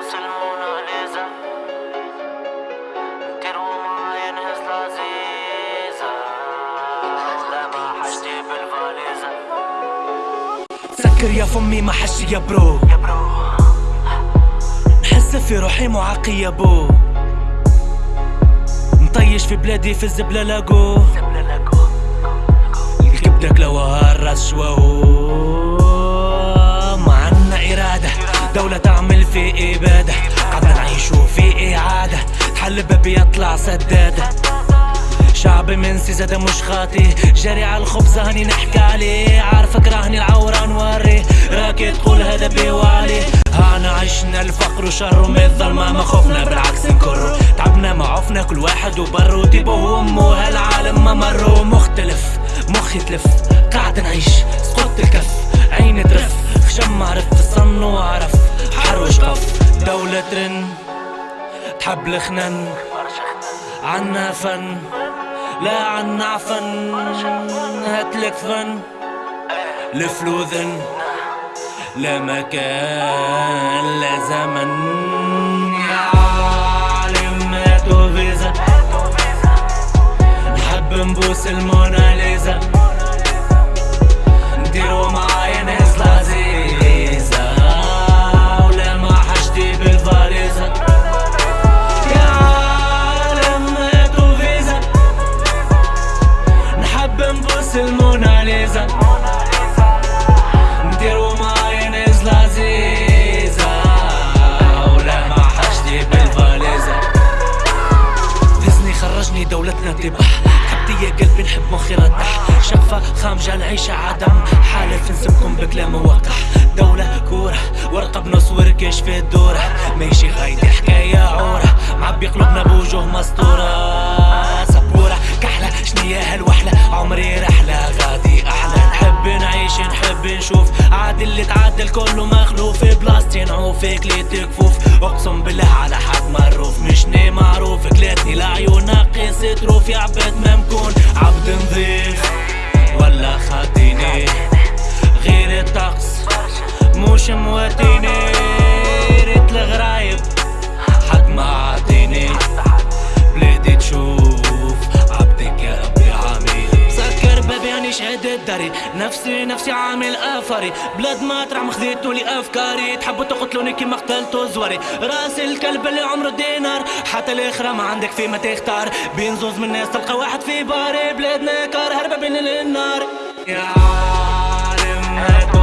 الموناليزا نديرو معايا نهز لذيذة لا ما حاجتي بالفاليزة سكر يا فمي ما حشي يا برو. يا برو. نحس في روحي معاقي يا بو. مطيش في بلادي في الزبلة لاقو. الكبدة كلوها الراس شواو تحل باب يطلع سدادة شعب منسي زاد مش خاطي. جاري على الخبز هاني نحكي عليه. عارفك راهني العورة نوري. راكي تقول هذا بيوالي هانا عشنا الفقر وشر من الظلمة. ما خفنا بالعكس نكرو تعبنا ما عفنا كل واحد وبرو تيبو وأمه هالعالم ما مرو مختلف مخي تلف. قاعد نعيش سقط الكف. عيني ترف. خشم عرف الصن وعرف حروش قف. دولة ترن. تحب الخنن عنا فن. لا عنا عفن هاتلك فن. الفلوذن لا مكان لا زمن. حبتي يا قلبي نحب مخي ردح شفة خامجة نعيش عدم. حالف نسبكم بكلام وقح دولة كورة ورقة بنص وركش في الدورة. ماشي غايدي حكاية عورة. معبي قلوبنا بوجوه مسطورة سبورة كحلة شنيا هالوحلة؟ عمري رحلة غادي أحلى. نحب نعيش نحب نشوف. عاد اللي تعدل كله مخلوف. بلاستي نعوفك لي تكفوف أقسم بالله على حد مروف مشني معروف كلاتني لعيون ناقص تروف. يا عبد مش مواتيني ريت الغرايب. حد ما عطيني بلادي تشوف عبدك يا ربي عامل سكر بابي اني شهد الداري نفسي نفسي عامل آفري. بلاد ما ترعم خذيتوا لي افكاري تحبوا تقتلوني كيما قتلتوا زواري راس الكلب اللي عمره دينار. حتى الاخرى ما عندك فيه ما تختار. بين زوز من الناس تلقى واحد في باري. بلادنا كار هربة بين النار. يا عالم هاتوا